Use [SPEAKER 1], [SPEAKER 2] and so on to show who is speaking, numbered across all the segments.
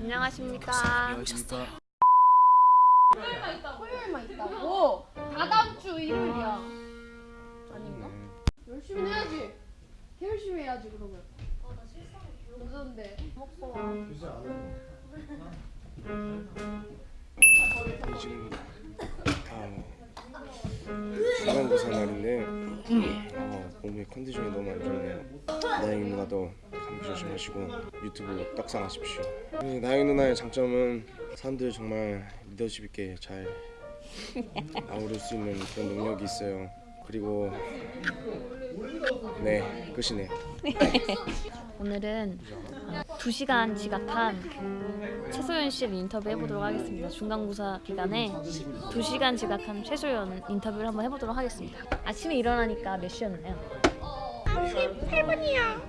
[SPEAKER 1] 안녕하십니까.
[SPEAKER 2] 안녕하십니까.
[SPEAKER 3] 토요일만 있다고? 다다음 주 일요일이야. 아닌가? 열심히 해야지. 개 열심히 해야지 그러면. 어나 실상이 무서운데. 먹고 와.
[SPEAKER 4] 지금 어, 중간고사 날인데 어, 몸의 컨디션이 너무 안 좋네요. 나영 누나도 감기 조심하시고 유튜브 떡상하십시오. 네, 나영 누나의 장점은 사람들 정말 리더십 있게 잘 아우를 수 있는 그런 능력이 있어요. 그리고 네 끝이네요.
[SPEAKER 1] 오늘은 2시간 지각한 그 최소연 씨를 인터뷰 해보도록 하겠습니다. 중간고사 기간에 2시간 지각한 최소연 인터뷰를 한번 해보도록 하겠습니다. 아침에 일어나니까 몇 시였나요?
[SPEAKER 5] 8분이요.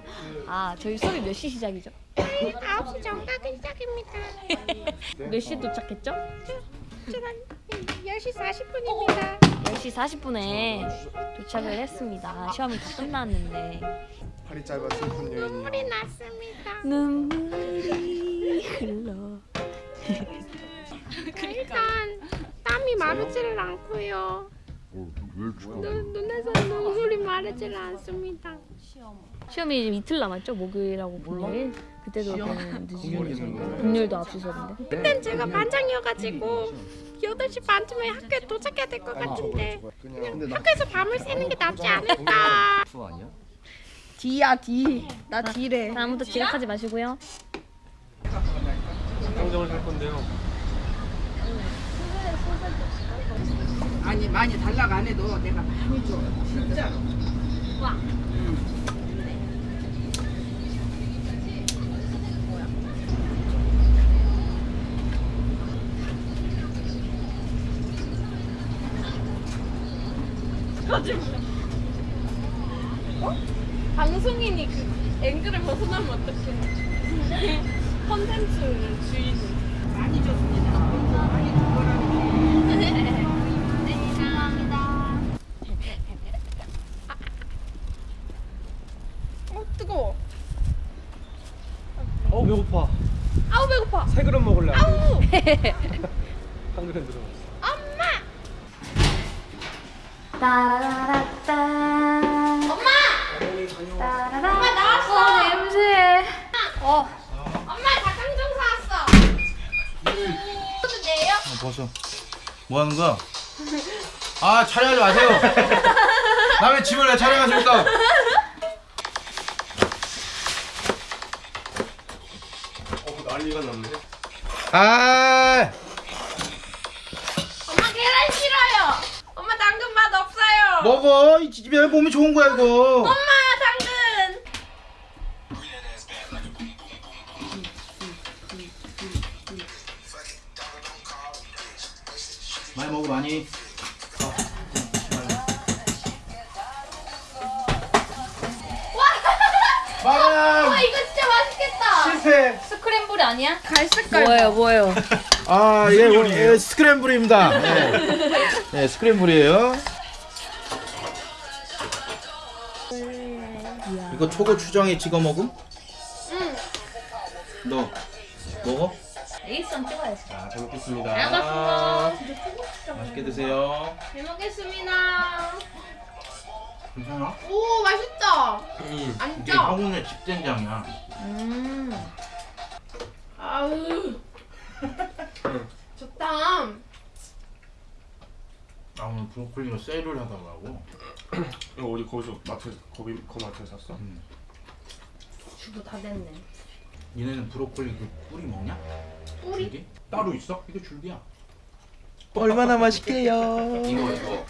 [SPEAKER 1] 아, 저희 수업이 몇 시 시작이죠?
[SPEAKER 5] 9시 정각은 시작입니다.
[SPEAKER 1] 몇 시에 도착했죠?
[SPEAKER 5] 제가 10시 40분입니다.
[SPEAKER 1] 10시 40분에 도착을 했습니다. 시험이 다 끝났는데
[SPEAKER 4] 팔이 짧아 슬픈 여인이
[SPEAKER 5] 물이 났습니다.
[SPEAKER 1] 눈물이 흘러
[SPEAKER 5] 일단 땀이 마르지를 않고요. 눈, 눈에서 눈물이 마르지를 않습니다.
[SPEAKER 1] 시험이 이제 이틀 남았죠? 목요일하고 금요일 그때도 금요일도 앞서서는데
[SPEAKER 5] 그땐 제가 반장이어가지고 8시 반쯤에 학교에 도착해야 될 것 같은데
[SPEAKER 4] 그냥
[SPEAKER 5] 학교에서 밤을 새는 게 낫지 않을까.
[SPEAKER 3] D야 D. 나 D래.
[SPEAKER 1] 아무도 지각하지 마시고요
[SPEAKER 2] 닭강정을 할 건데요.
[SPEAKER 6] 아니 많이 달라고 안 해도 내가 많이 줘. 진짜로.
[SPEAKER 3] 방송인이 그 앵글을 벗어나면 어떡해. 컨텐츠 주인은.
[SPEAKER 6] 많이 줬습니다 많이 준 거라고
[SPEAKER 3] 어 뜨거워.
[SPEAKER 2] 어 배고파.
[SPEAKER 3] 아우 배고파.
[SPEAKER 2] 세 그릇 먹을래. 아우. 한 그릇 들어갔어.
[SPEAKER 1] 따라라따
[SPEAKER 3] 엄마
[SPEAKER 1] 따라라
[SPEAKER 3] 나왔어.
[SPEAKER 1] 냄새 어
[SPEAKER 3] 엄마 닭강정 사왔어. 어떤데요?
[SPEAKER 7] 벗어. 뭐 하는 거야? 아 촬영하지 마세요. 남의 집을 왜 촬영하십니까?
[SPEAKER 4] 어 난리가 났네.
[SPEAKER 7] 아
[SPEAKER 3] 엄마 계란 싫어요. 엄마 당근 맛 없어요.
[SPEAKER 7] 먹어. 이 집에 몸이 좋은 거야 이거.
[SPEAKER 3] 엄마 당근.
[SPEAKER 7] 많이 먹어 많이. 마감
[SPEAKER 3] 아 이거 진짜 맛있겠다.
[SPEAKER 7] 실패.
[SPEAKER 1] 아니야?
[SPEAKER 3] 갈색깔.
[SPEAKER 1] 뭐예요 뭐예요
[SPEAKER 7] 아 이게 뭐, 예, 스크램블입니다. 네. 네 스크램블이에요. 이거 초고 추정에 찍어 먹음?
[SPEAKER 3] 응.
[SPEAKER 7] 너 먹어?
[SPEAKER 1] 일선 찍어야지
[SPEAKER 7] 자, 잘 먹겠습니다.
[SPEAKER 3] 알겠어.
[SPEAKER 7] 맛있게 드세요.
[SPEAKER 3] 잘 먹겠습니다.
[SPEAKER 7] 괜찮아?
[SPEAKER 3] 오 맛있다.
[SPEAKER 7] 이게
[SPEAKER 3] 안짜.
[SPEAKER 7] 형훈의 집된장이야.
[SPEAKER 1] 음
[SPEAKER 3] 아우. 좋다.
[SPEAKER 7] 아 오늘 브로콜리가 세일을 하더라고.
[SPEAKER 4] 이거 어디 거기서 마트 거기 거 마트에 샀어?
[SPEAKER 1] 주부 다 됐네
[SPEAKER 7] 얘네는 브로콜리 그 뿌리 먹냐?
[SPEAKER 3] 뿌리?
[SPEAKER 7] 줄기? 따로 있어? 이거 줄기야.
[SPEAKER 2] 얼마나 맛있게요.
[SPEAKER 7] 이거 이거